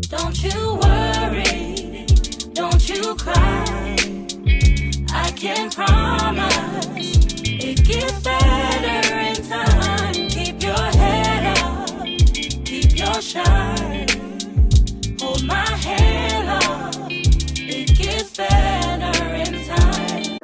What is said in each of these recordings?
Don't you worry, don't you cry. I can promise it gets better in time. Keep your head up, keep your shine. Hold my hand up, it gets better in time.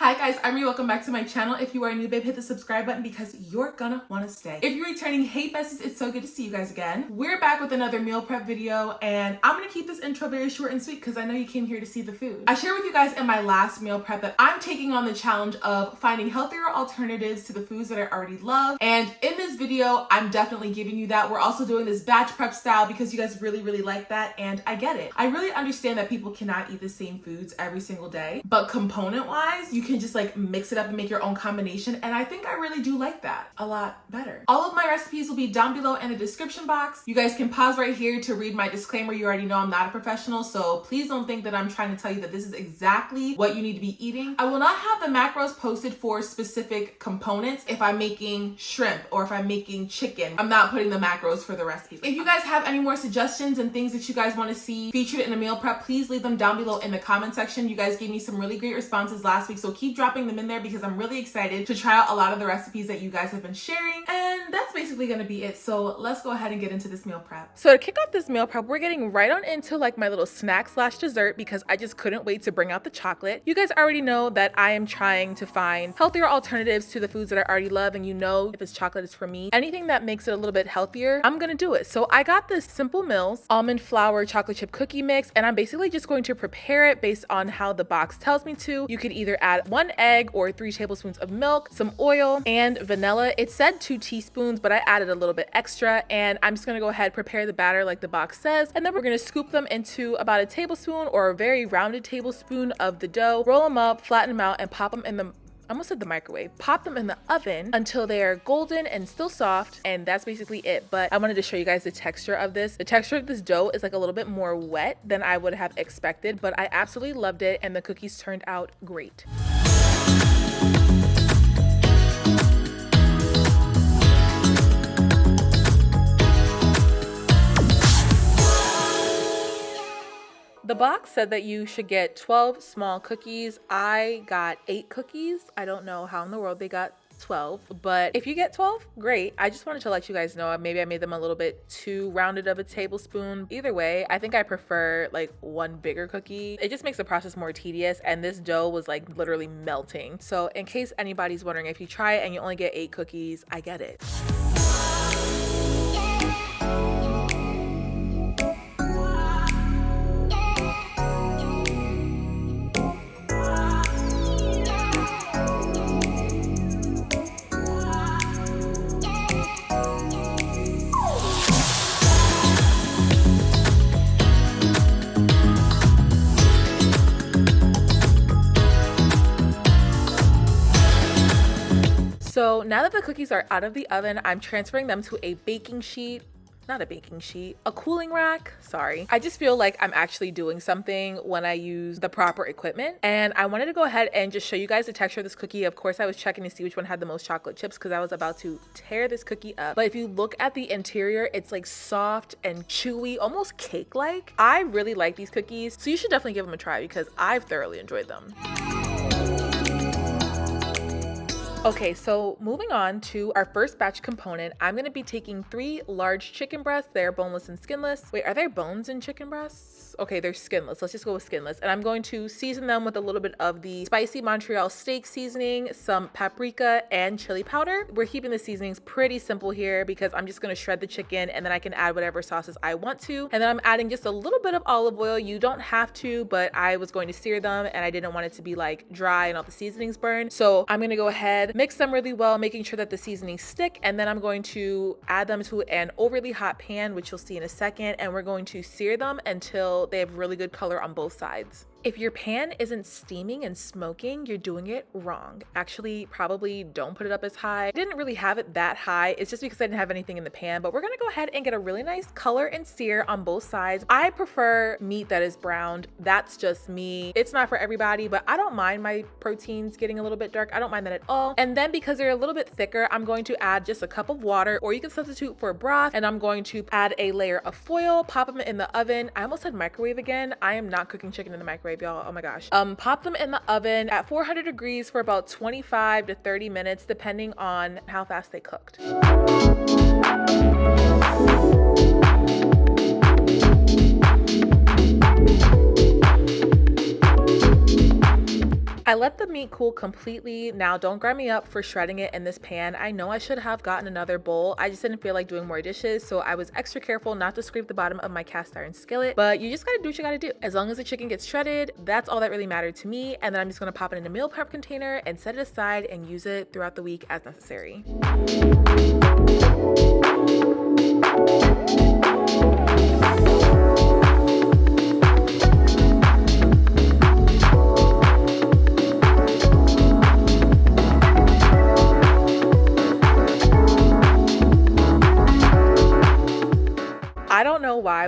Hi guys, I'm Ree. Welcome back to my channel. If you are new, babe, hit the subscribe button because you're gonna want to stay. If you're returning, hey besties, it's so good to see you guys again. We're back with another meal prep video and I'm gonna keep this intro very short and sweet because I know you came here to see the food. I shared with you guys in my last meal prep that I'm taking on the challenge of finding healthier alternatives to the foods that I already love. And in this video, I'm definitely giving you that. We're also doing this batch prep style because you guys really, really like that and I get it. I really understand that people cannot eat the same foods every single day, but component wise, you can just like mix it up and make your own combination. And I think I really do like that a lot better. All of my recipes will be down below in the description box. You guys can pause right here to read my disclaimer. You already know I'm not a professional, so please don't think that I'm trying to tell you that this is exactly what you need to be eating. I will not have the macros posted for specific components if I'm making shrimp or if I'm making chicken. I'm not putting the macros for the recipes. If you guys have any more suggestions and things that you guys want to see featured in a meal prep, please leave them down below in the comment section. You guys gave me some really great responses last week, so keep dropping them in there because I'm really excited to try out a lot of the recipes that you guys have been sharing. And that's basically gonna be it. So let's go ahead and get into this meal prep. So to kick off this meal prep, we're getting right on into like my little snack slash dessert because I just couldn't wait to bring out the chocolate. You guys already know that I am trying to find healthier alternatives to the foods that I already love. And you know, if it's chocolate, it's for me. Anything that makes it a little bit healthier, I'm gonna do it. So I got this Simple Mills almond flour chocolate chip cookie mix, and I'm basically just going to prepare it based on how the box tells me to. You could either add one egg or three tablespoons of milk, some oil, and vanilla. It said two teaspoons, but I added a little bit extra, and I'm just gonna go ahead, prepare the batter like the box says, and then we're gonna scoop them into about a tablespoon or a very rounded tablespoon of the dough, roll them up, flatten them out, and pop them in the I almost said the microwave. Pop them in the oven until they are golden and still soft. And that's basically it. But I wanted to show you guys the texture of this. The texture of this dough is like a little bit more wet than I would have expected, but I absolutely loved it. And the cookies turned out great. The box said that you should get 12 small cookies. I got eight cookies. I don't know how in the world they got 12 but if you get 12 great. I just wanted to let you guys know uh, maybe i made them a little bit too rounded of a tablespoon. Either way i think i prefer like one bigger cookie. It just makes the process more tedious and this dough was like literally melting. So in case anybody's wondering if you try it and you only get eight cookies i get it So now that the cookies are out of the oven, I'm transferring them to a baking sheet not a baking sheet, a cooling rack. Sorry. I just feel like I'm actually doing something when I use the proper equipment. And I wanted to go ahead and just show you guys the texture of this cookie. Of course, I was checking to see which one had the most chocolate chips because I was about to tear this cookie up. But if you look at the interior, it's like soft and chewy, almost cake-like. I really like these cookies. So you should definitely give them a try because I've thoroughly enjoyed them. Okay, so moving on to our first batch component, I'm gonna be taking three large chicken breasts. They're boneless and skinless. Wait, are there bones in chicken breasts? Okay, they're skinless. Let's just go with skinless. And I'm going to season them with a little bit of the spicy Montreal steak seasoning, some paprika, and chili powder. We're keeping the seasonings pretty simple here because I'm just gonna shred the chicken and then I can add whatever sauces I want to. And then I'm adding just a little bit of olive oil. You don't have to, but I was going to sear them and I didn't want it to be like dry and all the seasonings burn. So I'm gonna go ahead, mix them really well, making sure that the seasonings stick. And then I'm going to add them to an overly hot pan, which you'll see in a second. And we're going to sear them until they have really good color on both sides. If your pan isn't steaming and smoking, you're doing it wrong. Actually, probably don't put it up as high. I didn't really have it that high. It's just because I didn't have anything in the pan, but we're gonna go ahead and get a really nice color and sear on both sides. I prefer meat that is browned. That's just me. It's not for everybody, but I don't mind my proteins getting a little bit dark. I don't mind that at all. And then because they're a little bit thicker, I'm going to add just a cup of water or you can substitute for broth and I'm going to add a layer of foil, pop them in the oven. I almost said microwave again. I am not cooking chicken in the microwave, y'all. Oh my gosh. Um, pop them in the oven at 400 degrees for about 25 to 30 minutes, depending on how fast they cooked. I let the meat cool completely. Now don't grind me up for shredding it in this pan. I know I should have gotten another bowl. I just didn't feel like doing more dishes. So I was extra careful not to scrape the bottom of my cast iron skillet. But you just gotta do what you gotta do. As long as the chicken gets shredded, that's all that really mattered to me. And then I'm just gonna pop it in a meal prep container and set it aside and use it throughout the week as necessary.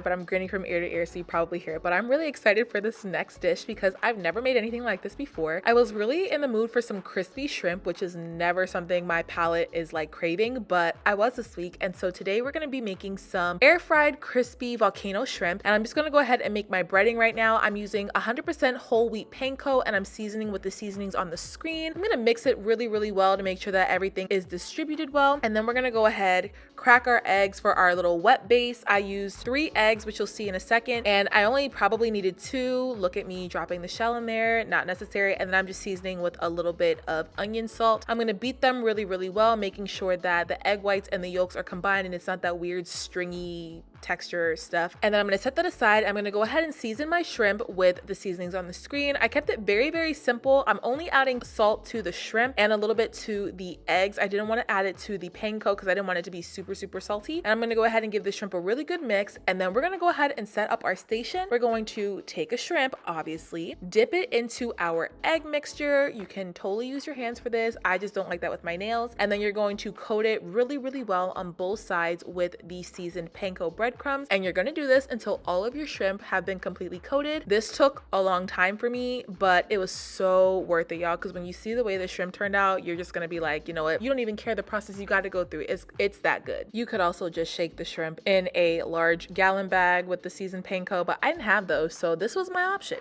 But I'm grinning from ear to ear, so you probably hear it. But I'm really excited for this next dish because I've never made anything like this before. I was really in the mood for some crispy shrimp, which is never something my palate is like craving, but I was this week. And so today we're gonna be making some air fried crispy volcano shrimp. And I'm just gonna go ahead and make my breading right now. I'm using 100% whole wheat panko and I'm seasoning with the seasonings on the screen. I'm gonna mix it really, really well to make sure that everything is distributed well. And then we're gonna go ahead, crack our eggs for our little wet base. I use used three eggs, which you'll see in a second. And I only probably needed two. Look at me dropping the shell in there, not necessary. And then I'm just seasoning with a little bit of onion salt. I'm gonna beat them really, really well, making sure that the egg whites and the yolks are combined and it's not that weird stringy texture stuff. And then I'm gonna set that aside. I'm gonna go ahead and season my shrimp with the seasonings on the screen. I kept it very, very simple. I'm only adding salt to the shrimp and a little bit to the eggs. I didn't wanna add it to the panko because I didn't want it to be super, super salty. And I'm gonna go ahead and give the shrimp a really good mix. And then we're gonna go ahead and set up our station. We're going to take a shrimp, obviously, dip it into our egg mixture. You can totally use your hands for this. I just don't like that with my nails. And then you're going to coat it really, really well on both sides with the seasoned panko bread breadcrumbs and you're gonna do this until all of your shrimp have been completely coated. This took a long time for me, but it was so worth it, y'all, because when you see the way the shrimp turned out, you're just gonna be like, you know what, you don't even care the process you gotta go through. It's, it's that good. You could also just shake the shrimp in a large gallon bag with the seasoned panko, but I didn't have those, so this was my option.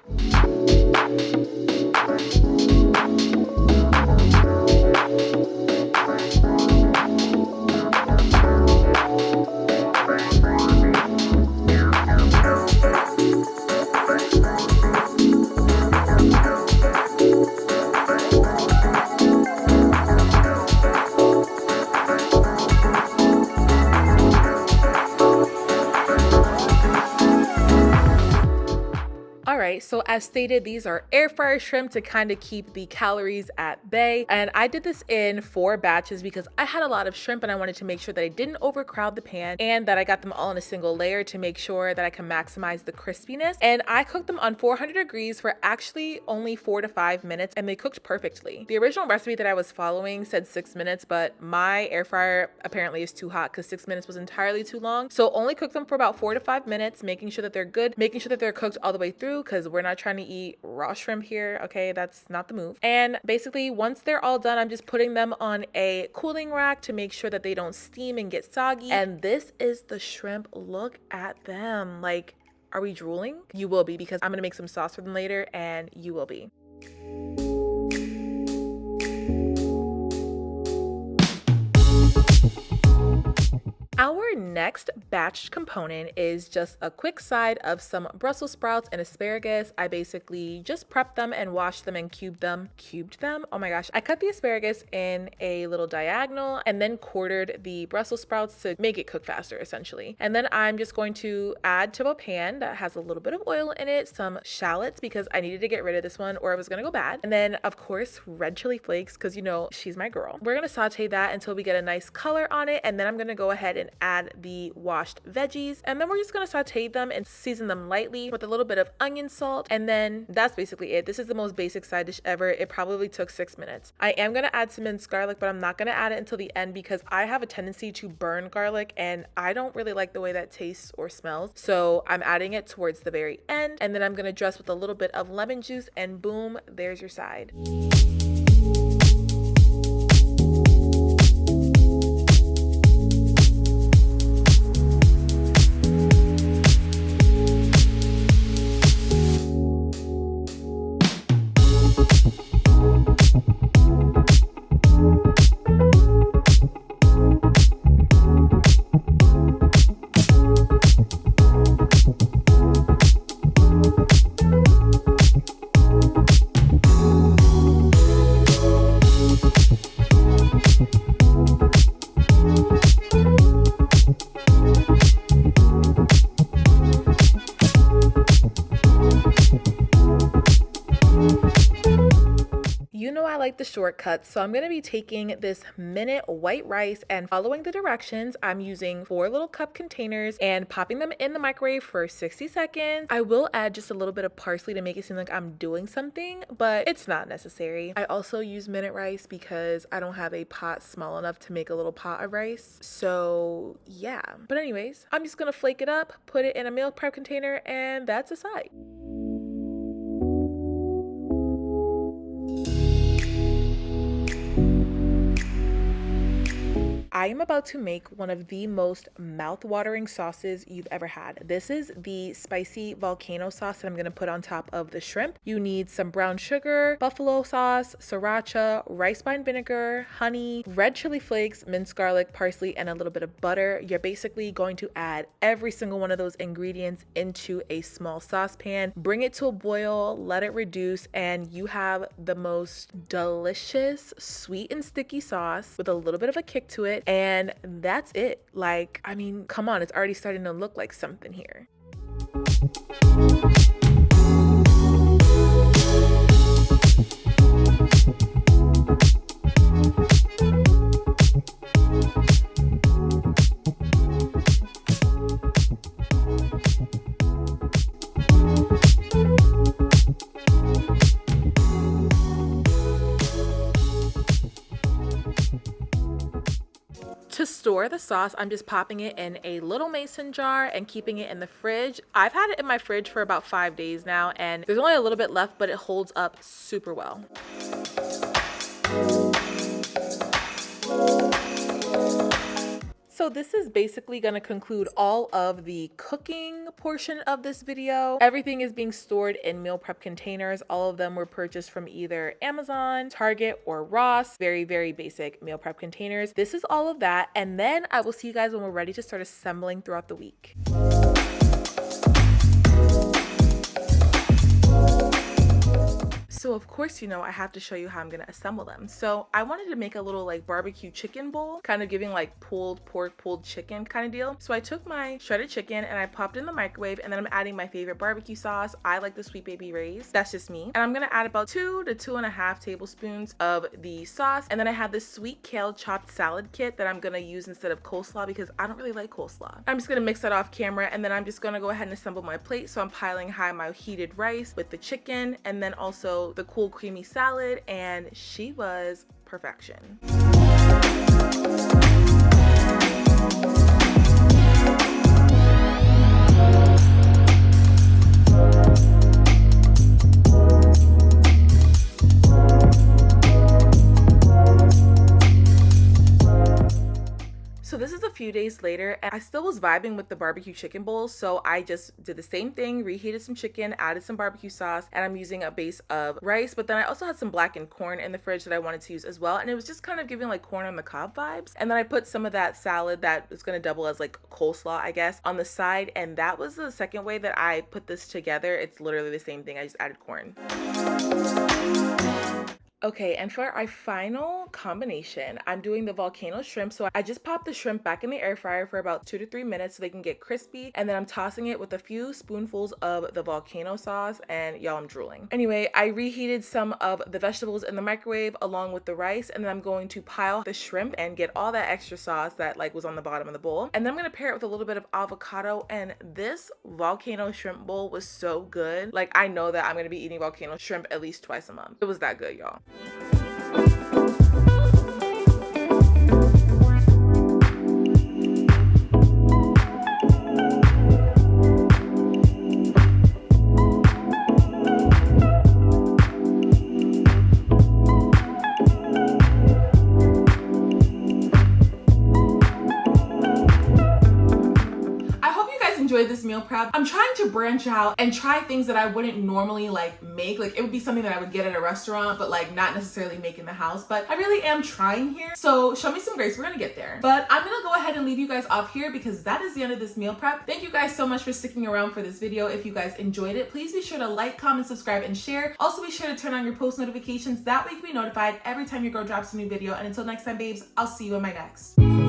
As stated, these are air fryer shrimp to kind of keep the calories at bay. And I did this in four batches because I had a lot of shrimp and I wanted to make sure that I didn't overcrowd the pan and that I got them all in a single layer to make sure that I can maximize the crispiness. And I cooked them on 400 degrees for actually only four to five minutes and they cooked perfectly. The original recipe that I was following said six minutes, but my air fryer apparently is too hot because six minutes was entirely too long. So only cook them for about four to five minutes, making sure that they're good, making sure that they're cooked all the way through because we're not trying to eat raw shrimp here. Okay, that's not the move. And basically, once they're all done, I'm just putting them on a cooling rack to make sure that they don't steam and get soggy. And this is the shrimp. Look at them. Like, are we drooling? You will be because I'm gonna make some sauce for them later and you will be. Our next batched component is just a quick side of some Brussels sprouts and asparagus. I basically just prepped them and washed them and cubed them. Cubed them? Oh my gosh. I cut the asparagus in a little diagonal and then quartered the Brussels sprouts to make it cook faster essentially. And then I'm just going to add to a pan that has a little bit of oil in it, some shallots because I needed to get rid of this one or it was gonna go bad. And then of course, red chili flakes because you know, she's my girl. We're gonna saute that until we get a nice color on it and then I'm gonna go ahead and add the washed veggies. And then we're just gonna saute them and season them lightly with a little bit of onion salt. And then that's basically it. This is the most basic side dish ever. It probably took six minutes. I am gonna add some minced garlic, but I'm not gonna add it until the end because I have a tendency to burn garlic and I don't really like the way that tastes or smells. So I'm adding it towards the very end. And then I'm gonna dress with a little bit of lemon juice and boom, there's your side. The shortcuts, so I'm going to be taking this minute white rice and following the directions. I'm using four little cup containers and popping them in the microwave for 60 seconds. I will add just a little bit of parsley to make it seem like I'm doing something, but it's not necessary. I also use minute rice because I don't have a pot small enough to make a little pot of rice. So yeah, but anyways, I'm just gonna flake it up, put it in a meal prep container, and that's a side. I am about to make one of the most mouth-watering sauces you've ever had. This is the spicy volcano sauce that I'm gonna put on top of the shrimp. You need some brown sugar, buffalo sauce, sriracha, rice wine vinegar, honey, red chili flakes, minced garlic, parsley, and a little bit of butter. You're basically going to add every single one of those ingredients into a small saucepan, bring it to a boil, let it reduce, and you have the most delicious, sweet and sticky sauce with a little bit of a kick to it and that's it. Like, I mean, come on, it's already starting to look like something here. The sauce, I'm just popping it in a little mason jar and keeping it in the fridge. I've had it in my fridge for about five days now and there's only a little bit left, but it holds up super well. So this is basically going to conclude all of the cooking portion of this video. Everything is being stored in meal prep containers. All of them were purchased from either Amazon, Target, or Ross. Very, very basic meal prep containers. This is all of that. And then I will see you guys when we're ready to start assembling throughout the week. Of course, you know, I have to show you how I'm gonna assemble them. So I wanted to make a little like barbecue chicken bowl, kind of giving like pulled pork, pulled chicken kind of deal. So I took my shredded chicken and I popped in the microwave and then I'm adding my favorite barbecue sauce. I like the Sweet Baby Ray's. That's just me. And I'm gonna add about two to two and a half tablespoons of the sauce. And then I have this sweet kale chopped salad kit that I'm gonna use instead of coleslaw because I don't really like coleslaw. I'm just gonna mix that off camera and then I'm just gonna go ahead and assemble my plate. So I'm piling high my heated rice with the chicken and then also the cool creamy salad and she was perfection. Few days later and I still was vibing with the barbecue chicken bowl. So I just did the same thing, reheated some chicken, added some barbecue sauce, and I'm using a base of rice. But then I also had some blackened corn in the fridge that I wanted to use as well. And it was just kind of giving like corn on the cob vibes. And then I put some of that salad that is going to double as like coleslaw, I guess, on the side. And that was the second way that I put this together. It's literally the same thing. I just added corn. Okay, and for our final combination, I'm doing the volcano shrimp. So I just popped the shrimp back in the air fryer for about two to three minutes so they can get crispy. And then I'm tossing it with a few spoonfuls of the volcano sauce and y'all, I'm drooling. Anyway, I reheated some of the vegetables in the microwave along with the rice. And then I'm going to pile the shrimp and get all that extra sauce that like was on the bottom of the bowl. And then I'm gonna pair it with a little bit of avocado. And this volcano shrimp bowl was so good. Like I know that I'm gonna be eating volcano shrimp at least twice a month. It was that good, y'all. Enjoyed this meal prep. I'm trying to branch out and try things that I wouldn't normally like make. Like it would be something that I would get at a restaurant, but like not necessarily make in the house. But I really am trying here. So show me some grace. We're gonna get there. But I'm gonna go ahead and leave you guys off here because that is the end of this meal prep. Thank you guys so much for sticking around for this video. If you guys enjoyed it, please be sure to like, comment, subscribe, and share. Also be sure to turn on your post notifications. That way you can be notified every time your girl drops a new video. And until next time, babes, I'll see you in my next.